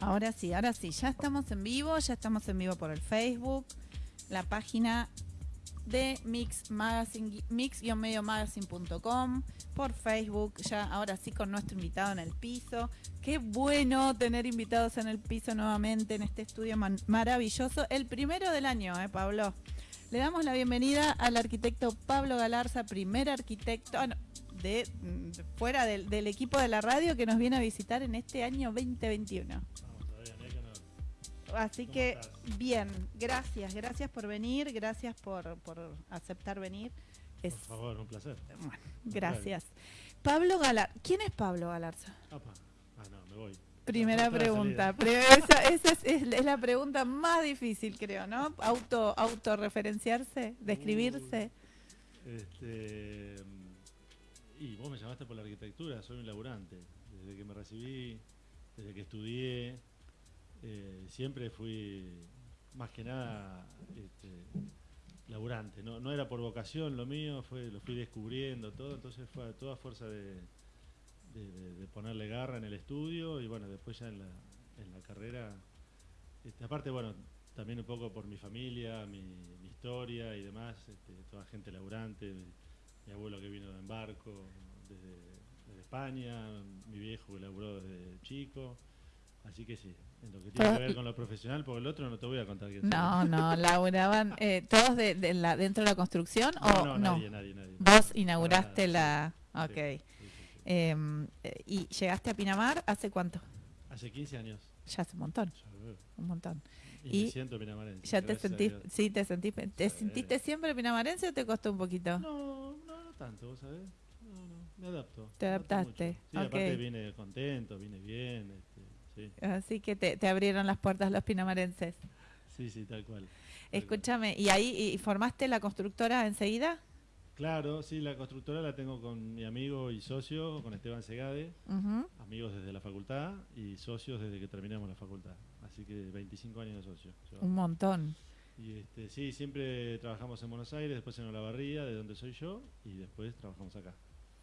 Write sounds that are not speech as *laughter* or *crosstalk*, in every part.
Ahora sí, ahora sí, ya estamos en vivo, ya estamos en vivo por el Facebook, la página de Mix Magazine, mix-magazine.com, por Facebook, ya ahora sí con nuestro invitado en el piso. Qué bueno tener invitados en el piso nuevamente en este estudio maravilloso, el primero del año, ¿eh, Pablo? Le damos la bienvenida al arquitecto Pablo Galarza, primer arquitecto ah, de, fuera del, equipo de la radio que nos viene a visitar en este año 2021. Así que bien, gracias, gracias por venir, gracias por, aceptar venir. por favor, un placer. Bueno, gracias. Pablo Galarza, ¿quién es Pablo Galarza? Ah, no, me voy. Primera pregunta. Esa, es, la pregunta más difícil, creo, ¿no? Auto, autorreferenciarse, describirse. este, y vos me llamaste por la arquitectura, soy un laburante. Desde que me recibí, desde que estudié, eh, siempre fui más que nada este, laburante. ¿no? no era por vocación lo mío, fue lo fui descubriendo todo, entonces fue toda fuerza de ponerle garra en el estudio y bueno, después ya en la, en la carrera, este, aparte bueno, también un poco por mi familia, mi, historia y demás, este, toda gente laburante, mi, abuelo que vino en barco desde, España, mi viejo que laburó desde chico, así que sí, en lo que tiene que ver con lo profesional, porque el otro no te voy a contar quién No, no, *laughs* laburaban eh, todos de, la, dentro de la construcción o no. Nadie, nadie, nadie. Vos inauguraste la... Ok. Eh, ¿Y llegaste a Pinamar hace cuánto? Hace 15 años. Ya hace un montón. Un montón. Y, me siento pinamarense. ¿Ya te sentís, sí, te, sentís, te sentiste siempre pinamarense o te costó un poquito? No, no, no tanto, ¿vos sabés? No, no, me adapto. ¿Te adaptaste? Sí, aparte vine contento, vine bien. Sí. Así que te, te, abrieron las puertas los pinamarenses. Sí, sí, tal cual. Escúchame, ¿y ahí y formaste la constructora enseguida? Claro, sí, la constructora la tengo con mi amigo y socio, con Esteban Segade, amigos desde la facultad y socios desde que terminamos la facultad. Así que 25 años de socio. Un montón. Y este, sí, siempre trabajamos en Buenos Aires, después en Olavarría, de donde soy yo, y después trabajamos acá.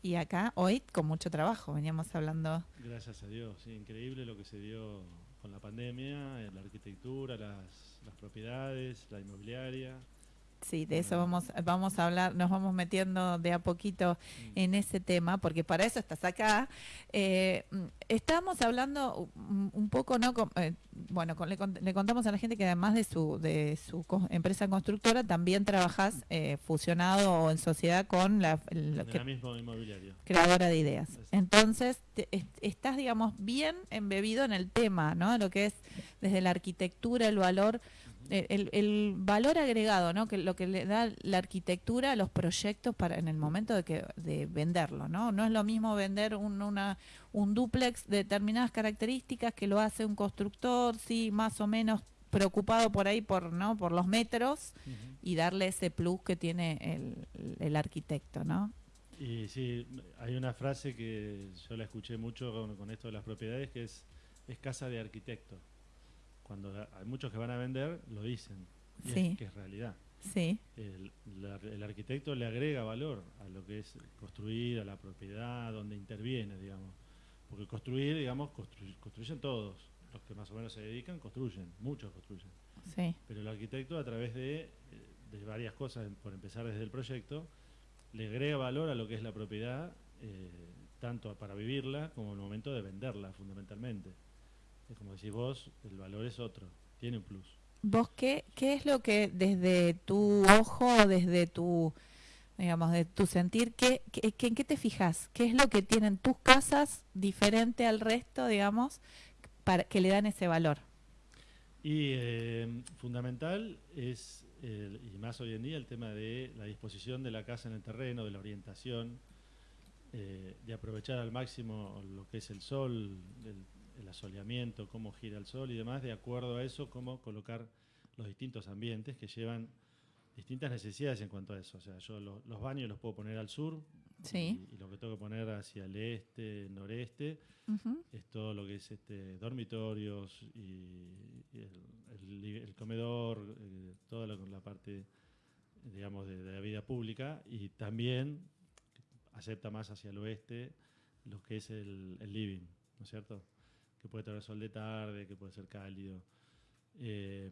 Y acá hoy con mucho trabajo, veníamos hablando. Gracias a Dios, sí, increíble lo que se dio con la pandemia, la arquitectura, las, las propiedades, la inmobiliaria. Sí, de eso vamos, vamos a hablar, nos vamos metiendo de a poquito mm. en ese tema, porque para eso estás acá. Eh, estamos hablando un poco, ¿no? Eh, bueno, le, contamos a la gente que además de su, de su empresa constructora, también trabajas eh, fusionado o en sociedad con la, creadora de ideas. Entonces, estás, digamos, bien embebido en el tema, ¿no? Lo que es desde la arquitectura, el valor el, valor agregado, ¿no? Que lo que le da la arquitectura a los proyectos para en el momento de que de venderlo, ¿no? No es lo mismo vender un, una, un duplex de determinadas características que lo hace un constructor, sí, más o menos preocupado por ahí por no por los metros y darle ese plus que tiene el, el arquitecto, ¿no? Y sí, hay una frase que yo la escuché mucho con, con esto de las propiedades que es es casa de arquitecto cuando hay muchos que van a vender, lo dicen. Y es, que es realidad. Sí. El, el, arquitecto le agrega valor a lo que es construir, a la propiedad, donde interviene, digamos. Porque construir, digamos, construyen todos. Los que más o menos se dedican, construyen. Muchos construyen. Sí. Pero el arquitecto, a través de, de varias cosas, por empezar desde el proyecto, le agrega valor a lo que es la propiedad, eh, tanto para vivirla como en el momento de venderla, fundamentalmente. Es como decís vos, el valor es otro, tiene un plus. ¿Vos qué, qué es lo que desde tu ojo, desde tu, digamos, de tu sentir, ¿qué, en qué te fijas? ¿Qué es lo que tienen tus casas diferente al resto, digamos, para que le dan ese valor? Y eh, fundamental es, y más hoy en día, el tema de la disposición de la casa en el terreno, de la orientación, eh, de aprovechar al máximo lo que es el sol, del el asoleamiento, cómo gira el sol y demás, de acuerdo a eso, cómo colocar los distintos ambientes que llevan distintas necesidades en cuanto a eso. O sea, yo los baños los puedo poner al sur y, lo que tengo que poner hacia el este, noreste, es todo lo que es este dormitorios y, el, comedor, eh, toda la, parte, digamos, de, la vida pública y también acepta más hacia el oeste lo que es el, el living, ¿no es cierto? Que puede tener sol de tarde, que puede ser cálido. Eh,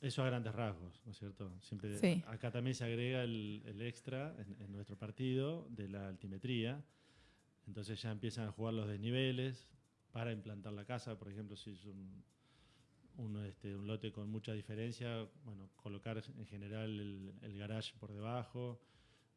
eso a grandes rasgos, ¿no es cierto? Siempre, Sí. Acá también se agrega el, el extra en, en nuestro partido de la altimetría. Entonces ya empiezan a jugar los desniveles para implantar la casa. Por ejemplo, si es un, un, este, un lote con mucha diferencia, bueno, colocar en general el, el garage por debajo,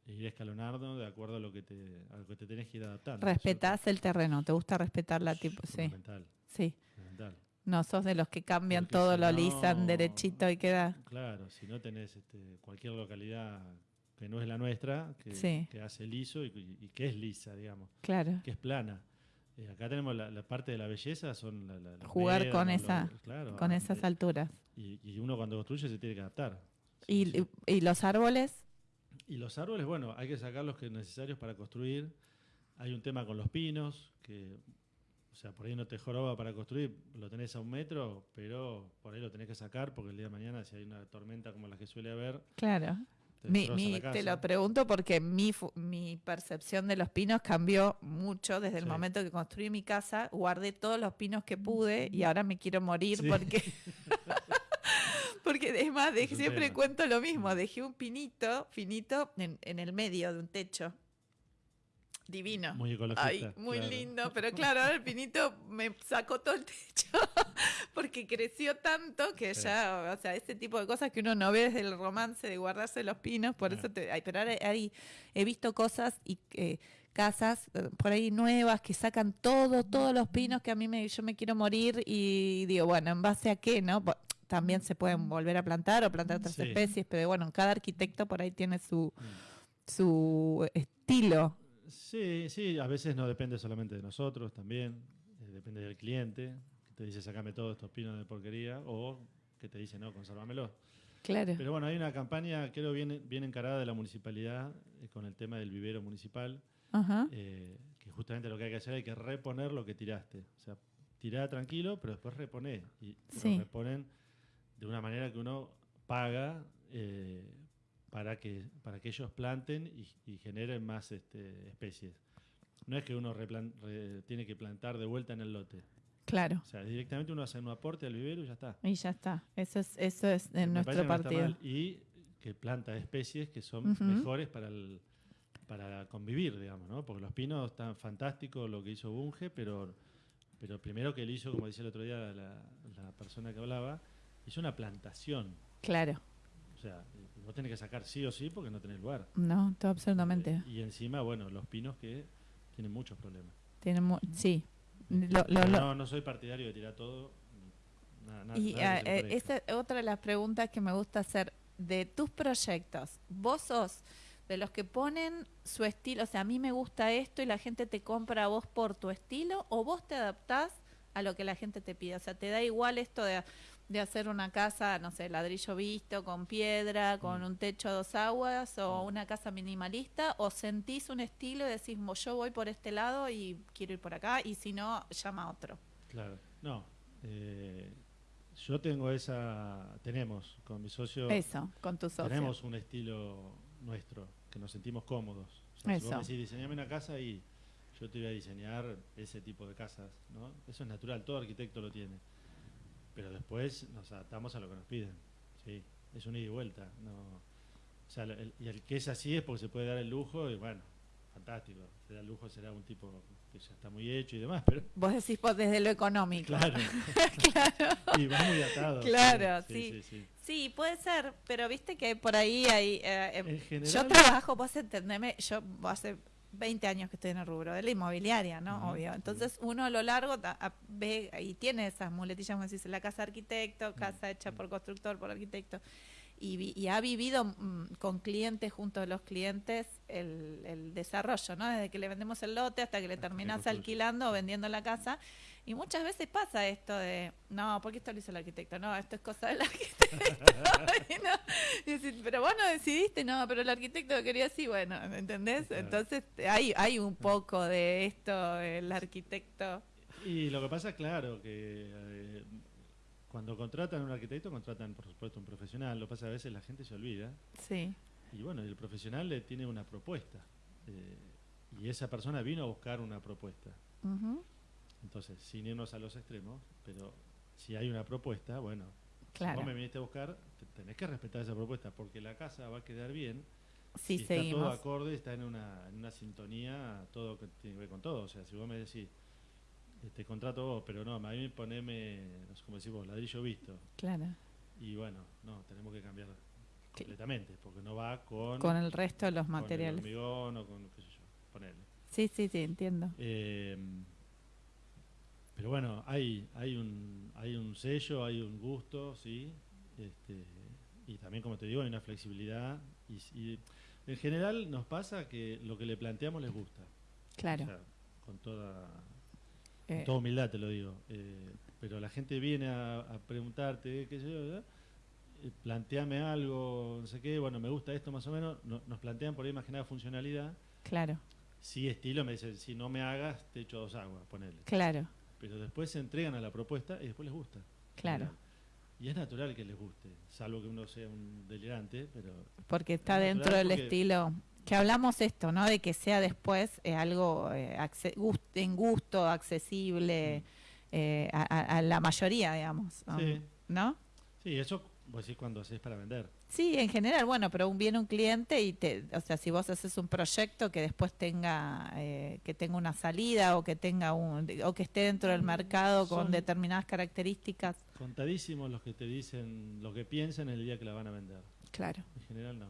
ir escalonando de acuerdo a lo que te, a lo que te tenés que ir adaptando. Respetás el terreno, te gusta respetar la tipo, sí, Fundamental, sí. fundamental. No sos de los que cambian Porque todo, si lo no- lisan derechito y queda. Claro, si no tenés este, cualquier localidad que no es la nuestra, que, Sí. que hace liso y, y que es lisa, digamos, Claro. que es plana. Eh, acá tenemos la, la parte de la belleza, son la, Jugar con esa- los- claro, Con esas eh, alturas. y, y uno cuando construye se tiene que adaptar. Sí, ¿Y, sí. y los árboles? Y los árboles, bueno, hay que sacar los que necesarios para construir. Hay un tema con los pinos, que, o sea, por ahí no te joroba para construir, lo tenés a un metro, pero por ahí lo tenés que sacar porque el día de mañana, si hay una tormenta como la que suele haber, Claro. te Mi- mi- lo pregunto porque mi, percepción de los pinos cambió mucho desde el Sí. momento que construí mi casa. Guardé todos los pinos que pude y ahora me quiero morir Sí. porque. *laughs* porque es más, dej- Es un siempre cuento lo mismo. Dejé un pinito finito en, en el medio de un techo. Divino. Muy ecologista. Ay, muy claro. lindo, pero *laughs* claro, ahora el pinito me sacó todo el techo *laughs* porque creció tanto que Sí. ya, o sea, ese tipo de cosas que uno no ve desde el romance de guardarse los pinos, por eso te, ay, pero ahora hay- he visto cosas y eh, casas eh, por ahí nuevas que sacan todo, todos los pinos que a mí me, yo me quiero morir y digo, bueno, ¿en base a qué, no? También se pueden volver a plantar o plantar otras Sí. especies, pero bueno, cada arquitecto por ahí tiene su, Mm. su estilo. Sí, sí, a veces no depende solamente de nosotros también, eh, depende del cliente, que te dice sacame todos estos pinos de porquería, o que te dice no, consérvamelo. Claro. Pero bueno, hay una campaña, creo, bien, bien encarada de la municipalidad eh, con el tema del vivero municipal, Ajá. eh, que justamente lo que hay que hacer hay que reponer lo que tiraste. O sea, tirá tranquilo, pero después reponé. Y Sí. reponen de una manera que uno paga eh, para, que, para que ellos planten y, y generen más este, especies. No es que uno re- tiene que plantar de vuelta en el lote. Claro. O sea, directamente uno hace un aporte al vivero y ya está. Y ya está. Eso es, eso es en nuestro no partido. Y que planta especies que son mejores para el, para convivir, digamos, ¿no? Porque los pinos están fantásticos lo que hizo Bunge, pero, pero primero que él hizo, como decía el otro día la, la persona que hablaba, hizo una plantación. Claro. O sea, y vos tenés que sacar sí o sí porque no tenés lugar. No, todo absolutamente. Eh, Y encima, bueno, los pinos que tienen muchos problemas. Tiene mu- sí. Lo- lo- Pero lo- no, no soy partidario de tirar todo. Nada, nada- y nada ah, eh, esa es otra de las preguntas que me gusta hacer. De tus proyectos, ¿vos sos de los que ponen su estilo? O sea, a mí me gusta esto y la gente te compra a vos por tu estilo, o vos te adaptás a lo que la gente te pide. O sea, te da igual esto de, de hacer una casa, no sé, ladrillo visto, con piedra, con Mm. un techo a dos aguas, o Mm. una casa minimalista, o sentís un estilo y decís, "Mo, yo voy por este lado y quiero ir por acá, y si no, llama a otro. Claro, no. eh, yo tengo esa, tenemos con mi socio, Eso, con tus socios. tenemos un estilo nuestro, que nos sentimos cómodos. O sea, si vos Eso. me decís, diseñame una casa y yo te voy a diseñar ese tipo de casas, ¿no? Eso es natural, todo arquitecto lo tiene. Pero después nos adaptamos a lo que nos piden, sí, es un ida y vuelta, no... O sea, el- y el que es así es porque se puede dar el lujo y bueno, fantástico, se da el lujo, será un tipo que ya está muy hecho y demás, pero Vos decís vos desde lo económico. Claro. *laughs* Y va muy atado. Claro, sí. sí. sí, sí. Sí, puede ser, pero viste que por ahí hay... eh, em, En general, yo trabajo, vos entendeme, yo hace 20 años que estoy en el rubro de la inmobiliaria, ¿no? Obvio. Entonces uno a lo largo ta- a- ve y tiene esas muletillas, como decís, la casa arquitecto, casa hecha por constructor, por arquitecto. Y, y ha vivido mm, con clientes, junto a los clientes, el, el desarrollo, ¿no? Desde que le vendemos el lote hasta que le terminas alquilando o vendiendo la casa. Y muchas veces pasa esto de, no, ¿por qué esto lo hizo el arquitecto? No, esto es cosa del *laughs* arquitecto. Y no, y decís, pero vos no decidiste, no, pero el arquitecto quería así, bueno, ¿entendés? Entonces hay, hay un poco de esto, el arquitecto. Y lo que pasa, claro, que eh, cuando contratan a un arquitecto, contratan, por supuesto, un profesional. Lo que pasa a veces la gente se olvida. Sí, Y bueno, el profesional le tiene una propuesta. eh, y esa persona vino a buscar una propuesta. ujú, Entonces, sin irnos a los extremos, pero si hay una propuesta, bueno, Claro. si vos me viniste a buscar, te- tenés que respetar esa propuesta, porque la casa va a quedar bien Sí, si está todo seguimos. acorde, está en una, en una sintonía, todo que tiene que ver con todo. O sea, si vos me decís, eh, te contrato vos, pero no, a mí poneme, no sé cómo decís vos, ladrillo visto. Claro. Y bueno, no, tenemos que cambiar completamente, porque no va con, Con el resto de los con el materiales. hormigón o con, qué sé yo, ponerle. Sí, sí, sí, entiendo. Eh, pero bueno, hay, hay, un, hay un sello, hay un gusto, sí. Este, y también, como te digo, hay una flexibilidad. Y, y en general nos pasa que lo que le planteamos les gusta. Claro. O sea, con toda, Eh, con toda humildad te lo digo. Eh, pero la gente viene a, a preguntarte, qué sé yo. Eh, planteame algo, no sé qué, bueno, me gusta esto más o menos. No- nos plantean por ahí más que nada funcionalidad. claro, Sí, estilo, me dicen, si no me hagas, te echo dos aguas, ponele claro, pero después se entregan a la propuesta y después les gusta. claro. Y es natural que les guste, salvo que uno sea un delirante, pero Porque está Es dentro del porque- estilo. Que hablamos esto, ¿no? De que sea después eh, algo eh, en gusto, accesible eh, a, a- la mayoría, digamos. Sí. ¿No? sí, eso vos decís cuando haces para vender. Sí, en general, bueno, pero un- viene un cliente y te, o sea, si vos haces un proyecto que después tenga, eh, que tenga una salida o que tenga un, o que esté dentro del mercado con determinadas características. Contadísimos los que te dicen lo que piensan el día que la van a vender. Claro. En general no.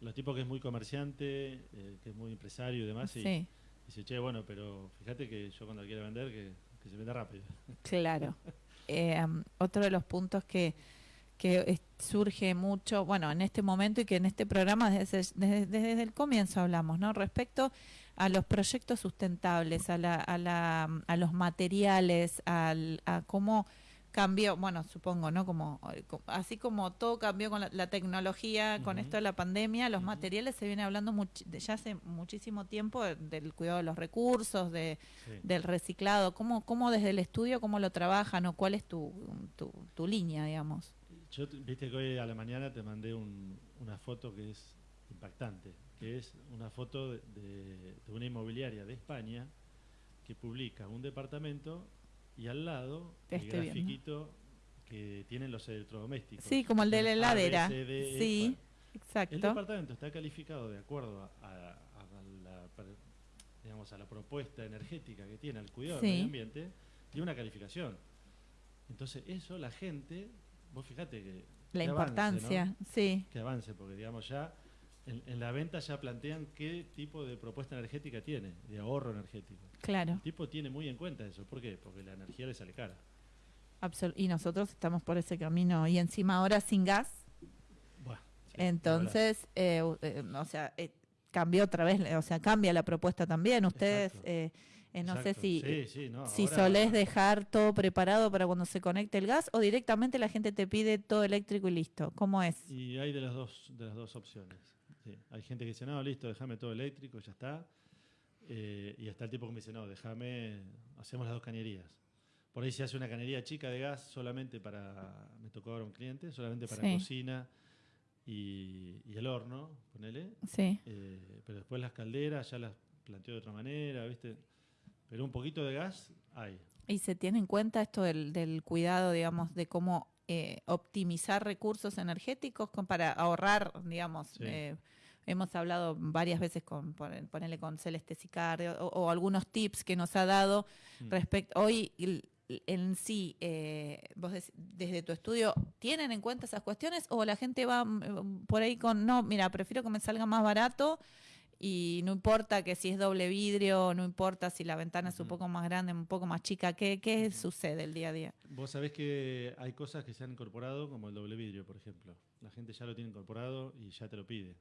Los tipos que es muy comerciante, eh, que es muy empresario y demás, sí. Sí, Dice, che, bueno, pero fíjate que yo cuando quiera vender, que, que se venda rápido. claro. *laughs* Eh, um, otro de los puntos que, que es- surge mucho, bueno, en este momento y que en este programa desde, desde, desde el comienzo hablamos, ¿no? Respecto a los proyectos sustentables, a, la, a, la, a los materiales, al, a cómo cambió, bueno, supongo, ¿no? Como, co- así como todo cambió con la, la tecnología, con esto de la pandemia, los materiales se viene hablando much- de ya hace muchísimo tiempo de- del cuidado de los recursos, de, Sí. del reciclado. ¿Cómo, ¿Cómo desde el estudio, cómo lo trabajan o cuál es tu, tu, tu línea, digamos? Yo, te- viste que hoy a la mañana te mandé un- una foto que es impactante, que es una foto de, de- de una inmobiliaria de España que publica un departamento y al lado Te el viendo. grafiquito que tienen los electrodomésticos. Sí, como el de la heladera. E, Sí, bueno. El exacto. departamento está calificado de acuerdo a, a- a la, per- digamos, a la propuesta energética que tiene, al cuidado Sí. del medio ambiente, tiene una calificación. Entonces, eso la gente, vos fíjate que. La que avance, importancia, ¿no? sí, Que avance, porque digamos ya en, en la venta ya plantean qué tipo de propuesta energética tiene, de ahorro energético. claro. El tipo tiene muy en cuenta eso. ¿Por qué? Porque la energía le sale cara. absol- y nosotros estamos por ese camino y encima ahora sin gas. Sí, Entonces, eh, eh, o sea, eh, cambió otra vez, o sea, cambia la propuesta también. Ustedes. Eh, no sé si, Sí, sí, no, si ahora- solés dejar todo preparado para cuando se conecte el gas o directamente la gente te pide todo eléctrico y listo. ¿Cómo es? Y hay de las dos, de las dos opciones. Sí. Hay gente que dice, no, listo, déjame todo eléctrico, ya está. Eh, y está el tipo que me dice, no, déjame, hacemos las dos cañerías. Por ahí se hace una cañería chica de gas solamente para, me tocó ahora un cliente, solamente para cocina y, y el horno, ponele. Sí, Eh, pero después las calderas ya las planteó de otra manera, ¿viste? Pero un poquito de gas hay. y se tiene en cuenta esto del, del cuidado, digamos, de cómo eh, optimizar recursos energéticos con- para ahorrar, digamos. Sí. eh, hemos hablado varias veces con, pon- ponele con Celeste Sicario o, o algunos tips que nos ha dado Mm. respecto. Hoy en sí, eh, vos desde tu estudio, ¿tienen en cuenta esas cuestiones o la gente va mm, por ahí con, no, mira, prefiero que me salga más barato y no importa que si es doble vidrio, no importa si la ventana es un poco más grande, un poco más chica, ¿qué, qué sucede el día a día? Vos sabés que hay cosas que se han incorporado, como el doble vidrio, por ejemplo. La gente ya lo tiene incorporado y ya te lo pide.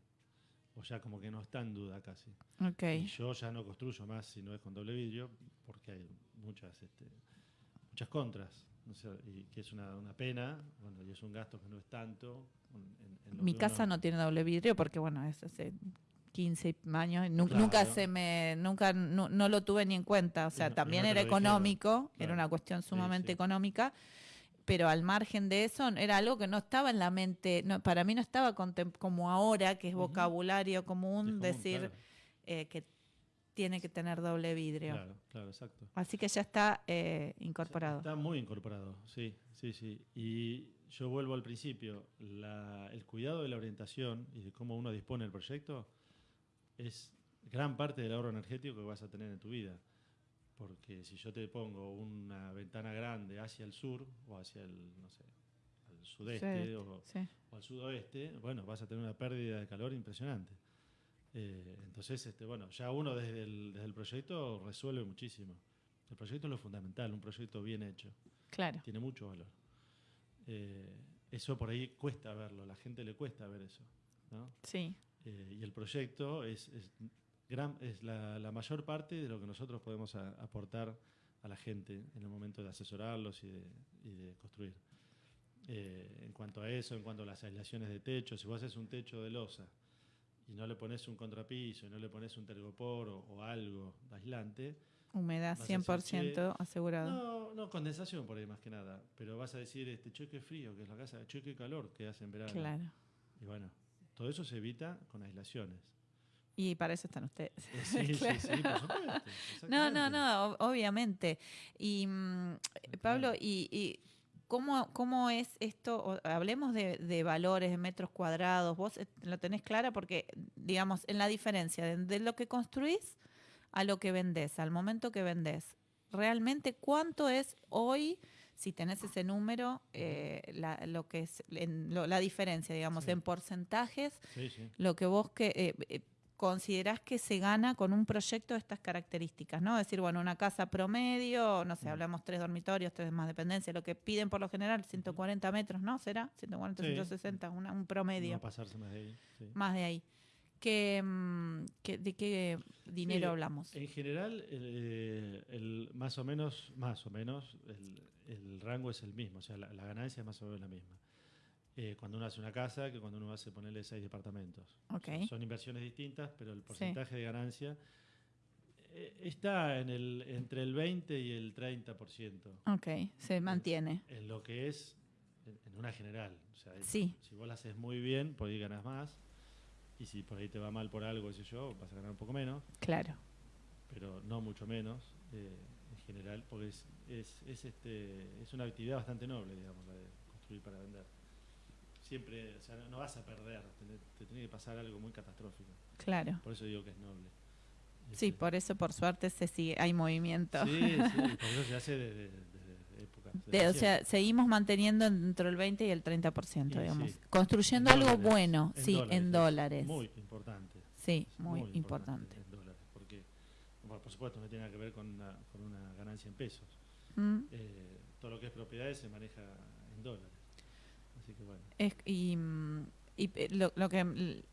O ya como que no está en duda casi. Ok, Y yo ya no construyo más si no es con doble vidrio, porque hay muchas, este, muchas contras. O sea, y que es una, una pena, bueno, y es un gasto que no es tanto. en- en mi casa uno- no tiene doble vidrio porque, bueno, es hace 15 años, Claro. nunca se me, nunca, no, no lo tuve ni en cuenta, o sea, no- también no era económico, era una cuestión sumamente sí. económica, pero al margen de eso era algo que no estaba en la mente, no, para mí no estaba como ahora, que es vocabulario común, decir claro. eh, que tiene que tener doble vidrio. Claro, claro, exacto. Así que ya está eh, incorporado. Está muy incorporado, sí, sí, sí. Y yo vuelvo al principio, la- el cuidado de la orientación y de cómo uno dispone el proyecto es gran parte del ahorro energético que vas a tener en tu vida. Porque si yo te pongo una ventana grande hacia el sur o hacia el, no sé, al sudeste Sí, o, sí. o al sudoeste, bueno, vas a tener una pérdida de calor impresionante. Eh, entonces, este, bueno, ya uno desde el, desde el proyecto resuelve muchísimo. El proyecto es lo fundamental, un proyecto bien hecho, Claro. tiene mucho valor. Eh, eso por ahí cuesta verlo, a la gente le cuesta ver eso. ¿no? Sí. Eh, y el proyecto es, es, gran, es la, la mayor parte de lo que nosotros podemos a- aportar a la gente en el momento de asesorarlos y de, y de construir. Eh, en cuanto a eso, en cuanto a las aislaciones de techo, si vos haces un techo de losa y no le pones un contrapiso y no le pones un tergopor o, o algo aislante, Humedad Vas a decir, 100% asegurado. no, no, condensación por ahí más que nada, pero vas a decir este choque frío, que es la casa, choque calor que hace en verano. Claro. Y bueno, todo eso se evita con aislaciones. Y para eso están ustedes. Eh, Sí, Claro. *laughs* sí, sí, por supuesto. No, no, no, ob- obviamente. Y mm, Pablo, ¿y, y cómo, cómo es esto? Hablemos de, de valores, de metros cuadrados. Vos eh, lo tenés clara porque, digamos, en la diferencia de, de lo que construís a lo que vendés, al momento que vendés. Realmente, ¿cuánto es hoy, si tenés ese número, eh, la, lo que es en lo- la diferencia, digamos, Sí. en porcentajes Sí, sí. lo que vos que eh, eh, considerás que se gana con un proyecto de estas características, ¿no? Es decir, bueno, una casa promedio, no sé, Mm. hablamos tres dormitorios, tres más dependencia, lo que piden por lo general, 140 metros, ¿no? ¿Será? 140, Sí. 160, una- un promedio, No pasarse más de ahí. más de ahí. ¿Qué, mm, qué- ¿De qué dinero Sí, hablamos? En general, eh, el, más o menos, más o menos, el, el rango es el mismo, o sea, la, la ganancia es más o menos la misma. Eh, cuando uno hace una casa que cuando uno hace ponerle seis departamentos. O Ok. sea, son inversiones distintas, pero el porcentaje de ganancia eh, está en el, entre el 20 y el 30%. Ok, se mantiene. En lo que es en, en una general. O sea, Sí. si vos la haces muy bien, por ahí ganas más. Y si por ahí te va mal por algo, qué sé yo, vas a ganar un poco menos, Claro. pero no mucho menos eh, en general, porque es, es, es, este, es una actividad bastante noble, digamos, la de construir para vender. Siempre, o sea, no, no vas a perder, te, te tiene que pasar algo muy catastrófico. Claro. Por eso digo que es noble. Sí, Este, por eso por suerte se sigue, hay movimiento. Sí, sí, *laughs* por eso se hace desde. De- o sea, seguimos manteniendo dentro del 20 y el 30%, Y digamos. sí. Construyendo En algo dólares, bueno, en sí, en es dólares. Muy importante. sí, muy, importante. en dólares, porque, bueno, por supuesto, no tiene nada que ver con una, con una ganancia en pesos. Mm, Eh, todo lo que es propiedades se maneja en dólares. Así que bueno. es- y mm, y, eh, lo, lo que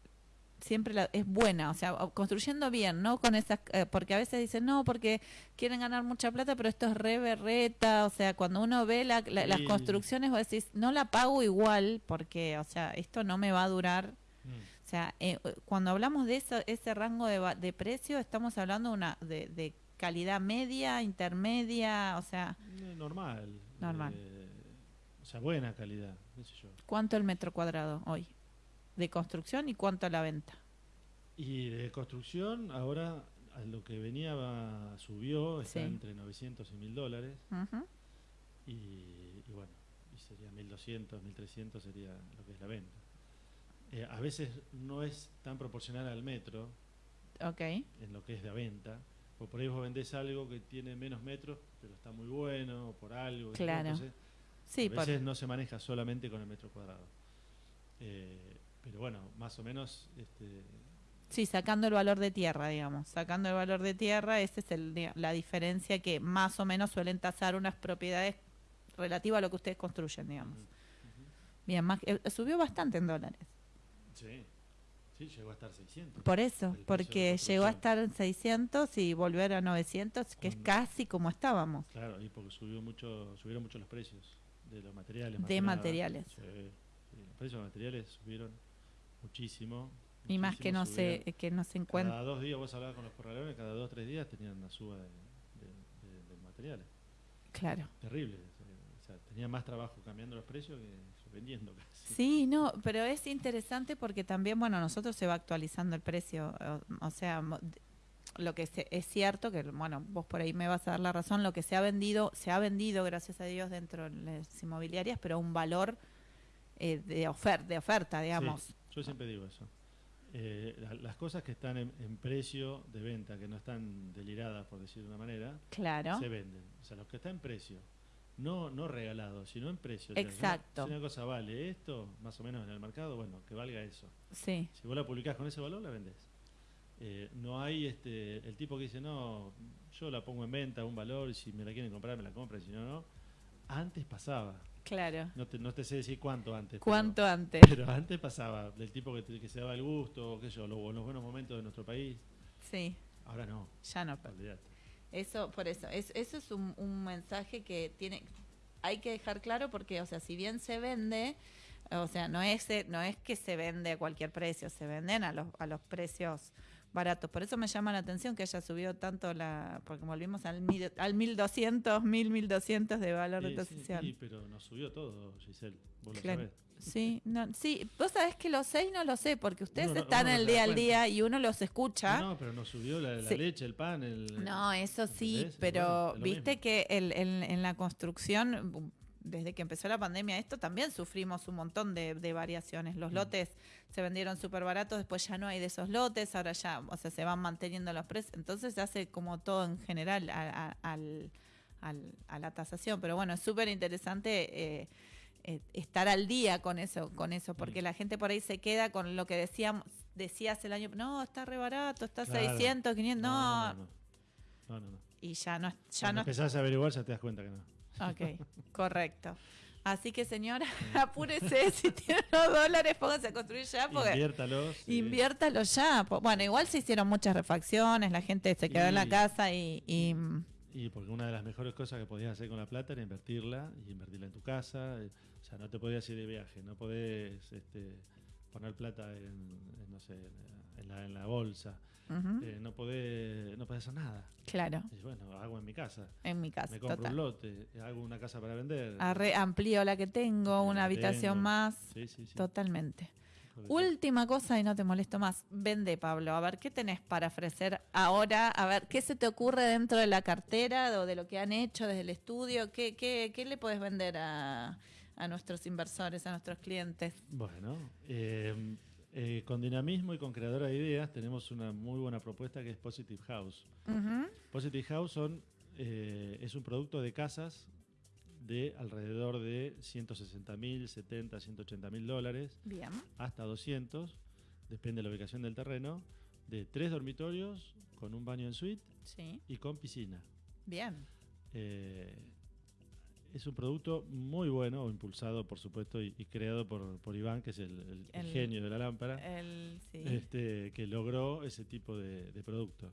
siempre la- es buena, o sea, construyendo bien, ¿no? Con esas, eh, porque a veces dicen, no, porque quieren ganar mucha plata, pero esto es re berreta, o sea, cuando uno ve la- la- las construcciones, vos decís, no la pago igual, porque, o sea, esto no me va a durar Mm, O sea, eh, cuando hablamos de eso, ese rango de, de precio, estamos hablando una, de, de calidad media, intermedia, o sea, eh, normal. Normal. eh, o sea, buena calidad, qué sé yo. ¿cuánto el metro cuadrado hoy? De construcción y cuánto a la venta. Y de construcción, ahora a lo que venía va- subió, está Sí. entre 900 y 1000 dólares. Y, y bueno, y sería 1200, 1300 sería lo que es la venta. Eh, a veces no es tan proporcional al metro Ok, en lo que es de venta. Por ahí vos vendés algo que tiene menos metros, pero está muy bueno, o por algo. Claro. entonces, sí, a por, veces no se maneja solamente con el metro cuadrado. Eh, pero bueno, más o menos este, sí, sacando el valor de tierra, digamos. Sacando el valor de tierra, esa es el, la diferencia que más o menos suelen tasar unas propiedades relativas a lo que ustedes construyen, digamos. Bien, más, eh, subió bastante en dólares. Sí, sí, llegó a estar 600. Por eso, porque llegó a estar en 600 y volver a 900, que es casi como estábamos. Claro, y porque subió mucho, subieron mucho los precios de los materiales. De materiales. Sí, sí, los precios de materiales subieron muchísimo. Y más que no se, que no se encuentra. Cada dos días vos hablabas con los corraleros, cada dos o tres días tenían una suba de, de- de- de materiales. Claro. Terrible. O sea, tenían más trabajo cambiando los precios que vendiendo casi. Sí, no, pero es interesante porque también, bueno, nosotros se va actualizando el precio. O, o sea, lo que se- es cierto, que bueno, vos por ahí me vas a dar la razón, lo que se ha vendido, se ha vendido, gracias a Dios, dentro de las inmobiliarias, pero un valor eh, de, ofer de oferta, digamos. Sí, yo siempre digo eso. Eh, la- las cosas que están en, en precio de venta, que no están deliradas, por decir de una manera, Claro. se venden. O sea, los que están en precio, no, no regalado, sino en precio. O sea, Exacto. Si una cosa vale esto, más o menos en el mercado, bueno, que valga eso. Sí, Si vos la publicás con ese valor, la vendés. Eh, no hay este el tipo que dice, no, yo la pongo en venta a un valor y si me la quieren comprar, me la compran, si no, no. Antes pasaba. Claro. No te, no te sé decir cuánto antes. pero- ¿Cuánto antes? Pero, antes pasaba, del tipo que, te- que se daba el gusto, o qué sé yo, lo- los buenos momentos de nuestro país. Sí, Ahora no, ya no. olvidate. Eso, por eso, es, eso es un, un mensaje que tiene, hay que dejar claro porque, o sea, si bien se vende, o sea, no es, eh, no es que se vende a cualquier precio, se venden a los, a los precios baratos. Por eso me llama la atención que haya subido tanto la, porque volvimos al, mil, al 1200, 1000, 1200 de valor de Sí, sí, pero nos subió todo, Giselle. Vos lo Claro. sabés. Sí, no, sí, vos sabés que los seis no lo sé, porque ustedes Uno no- están uno no el día al día y uno los escucha. No, no, pero nos subió la, la Sí. leche, el pan, el... No, eso sí, ¿Entendés? pero Bueno, viste mismo. que el- el- en la construcción, desde que empezó la pandemia, esto también sufrimos un montón de, de variaciones. Los lotes se vendieron súper baratos, después ya no hay de esos lotes, ahora ya, o sea, se van manteniendo los precios. Entonces se hace como todo en general a, a- a la tasación. Pero bueno, es súper interesante. eh, eh, estar al día con eso, con eso, porque la gente por ahí se queda con lo que decíamos, decías el año, no, está re barato, está Claro. 600, 500, no, no, no, no. No, no, no. y ya no, ya no. empezás a averiguar ya te das cuenta que no. Ok, correcto. Así que señora, *laughs* apúrese, si tiene unos dólares, póngase a construir ya, porque Inviértalos. sí. inviértalo ya. Bueno, igual se hicieron muchas refacciones, la gente se quedó en la casa y, y, mm, Y porque una de las mejores cosas que podías hacer con la plata era invertirla y invertirla en tu casa. eh, O sea, no te podías ir de viaje, no podés este, poner plata en, en, no sé, en la, en la bolsa. Eh, no, podés, no podés hacer nada. claro, Y bueno, hago en mi casa. en mi casa, Me compro total. un lote, hago una casa para vender. Arre- amplío la que tengo, una La habitación tengo. más, Sí, sí, sí. totalmente. Última cosa y no te molesto más. Vende, Pablo. A ver, ¿qué tenés para ofrecer ahora? A ver, ¿qué se te ocurre dentro de la cartera o de lo que han hecho desde el estudio? ¿Qué, qué, qué le puedes vender a, a nuestros inversores, a nuestros clientes? Bueno, eh, eh, con dinamismo y con creadora de ideas tenemos una muy buena propuesta que es Positive House. Positive House son, eh, es un producto de casas de alrededor de 160 mil, 70, 180 mil dólares, Bien. hasta 200, depende de la ubicación del terreno, de tres dormitorios con un baño en suite Sí. y con piscina. Bien. Eh, es un producto muy bueno, impulsado por supuesto y, y creado por, por Iván, que es el, el- el genio de la lámpara, El, sí. este, que logró ese tipo de, de producto.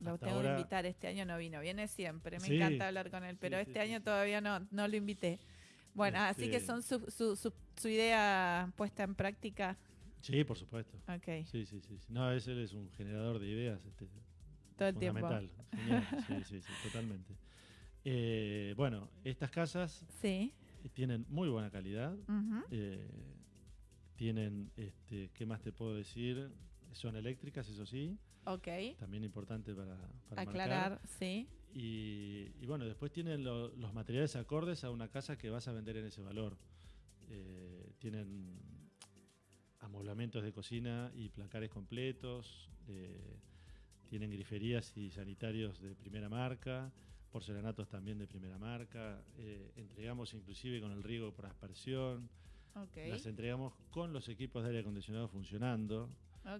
Lo hasta tengo que ahora- invitar. Este año no vino. Viene siempre. Me Sí. encanta hablar con él. Pero Sí, este año todavía no, no lo invité. Bueno, así que Este- son su, su, su, su idea puesta en práctica. Sí, por supuesto. Ok. Sí, sí, sí. No, ese él es un generador de ideas. Este, Todo el tiempo. fundamental. Genial. Sí, sí, sí, totalmente. Eh, bueno, estas casas Sí. tienen muy buena calidad. Eh, tienen, este, ¿qué más te puedo decir? Son eléctricas, eso sí. Ok. También importante para, para marcar. Aclarar, sí. Y, y bueno, después tienen lo- los materiales acordes a una casa que vas a vender en ese valor. Eh, tienen amoblamientos de cocina y placares completos. tienen griferías y sanitarios de primera marca. Porcelanatos también de primera marca. eh, entregamos inclusive con el riego por aspersión. Ok. Las entregamos con los equipos de aire acondicionado funcionando.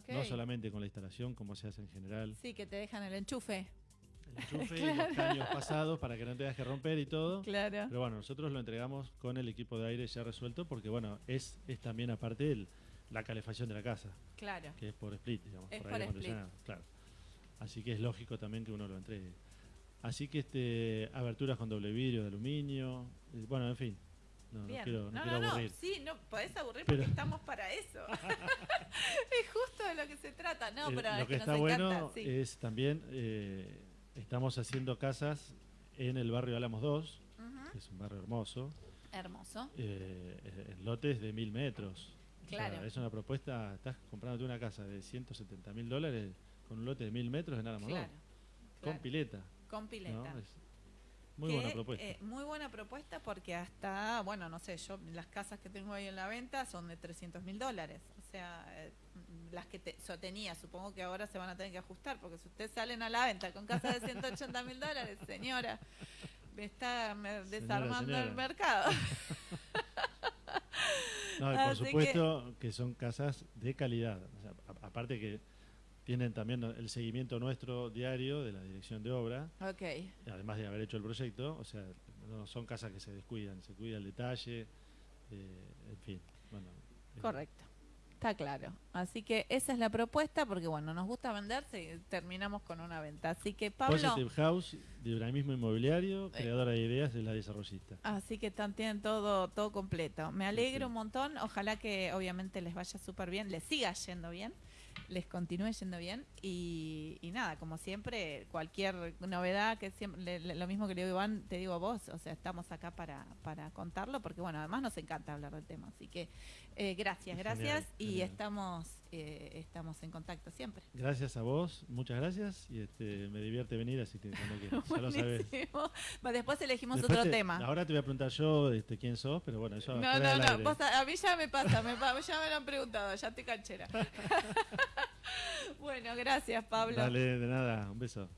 No solamente con la instalación como se hace en general. Sí, que te dejan el enchufe. El enchufe *laughs* y los caños pasados para que no tengas que romper y todo. Claro. Pero bueno, nosotros lo entregamos con el equipo de aire ya resuelto porque bueno, es, es también aparte el- la calefacción de la casa, Claro. que es por split, digamos, Es por por aire split. acondicionado, claro. Así que es lógico también que uno lo entregue. Así que este aberturas con doble vidrio de aluminio, eh, bueno, en fin. No, no quiero, no no, quiero no, no. aburrir. Sí, no, podés aburrir Pero- porque estamos para eso. *laughs* *laughs* es justo de lo que se trata. No, Eh, pero lo es que, que, está nos bueno encanta. Sí. es también, eh, estamos haciendo casas en el barrio Álamos 2, Ujú. que es un barrio hermoso, Hermoso. eh, en lotes de mil metros. O sea, Claro. es una propuesta, estás comprándote una casa de 170 mil dólares con un lote de mil metros en Aramodón, Claro, con claro, pileta. Con pileta. ¿no? Es muy Que, buena propuesta. eh, muy buena propuesta porque hasta, bueno, no sé, yo las casas que tengo ahí en la venta son de 300 mil dólares. O sea, eh, las que te, yo tenía, supongo que ahora se van a tener que ajustar porque si ustedes salen a la venta con casas de 180 mil dólares, señora, me está me- desarmando señora. el mercado. *laughs* No, por así que- supuesto que... son casas de calidad. O sea, a- aparte que tienen también el seguimiento nuestro diario de la dirección de obra, ok, además de haber hecho el proyecto, o sea, no son casas que se descuidan, se cuida el detalle, eh, en fin. Bueno, correcto. Está claro. Así que esa es la propuesta porque, bueno, nos gusta venderse y terminamos con una venta. Así que, Pablo... Positive House, de Urbanismo Inmobiliario, Eh. creadora de ideas, es la desarrollista. Así que están, tienen todo, todo completo. Me alegro sí. un montón. Ojalá que obviamente les vaya súper bien, les siga yendo bien, les continúe yendo bien. Y, y nada, como siempre, cualquier novedad que siempre, le- lo mismo que le digo Iván, te digo a vos, o sea, estamos acá para, para contarlo, porque bueno, además nos encanta hablar del tema. Así que eh, gracias, Genial, gracias. y genial. estamos, eh, estamos en contacto siempre. Gracias a vos, muchas gracias, y este, me divierte venir, así que cuando quieras, ya lo sabes. Después elegimos Después otro te- tema. Ahora te voy a preguntar yo este, quién sos, pero bueno, eso No, no, no. vos a, a mí ya me pasa, me, ya me lo han preguntado, ya estoy canchera. *laughs* *laughs* bueno, gracias, Pablo. Dale, de nada, un beso.